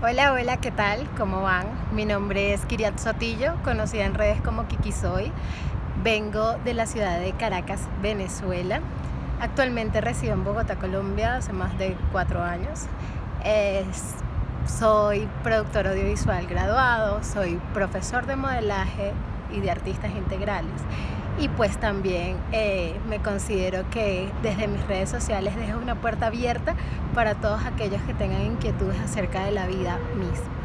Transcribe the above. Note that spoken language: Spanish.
Hola, hola, ¿qué tal? ¿Cómo van? Mi nombre es Kiriat Sotillo, conocida en redes como Kiki Soy. Vengo de la ciudad de Caracas, Venezuela. Actualmente resido en Bogotá, Colombia, hace más de cuatro años. Soy productor audiovisual graduado, soy profesor de modelaje y de artistas integrales y pues también eh, me considero que desde mis redes sociales dejo una puerta abierta para todos aquellos que tengan inquietudes acerca de la vida misma.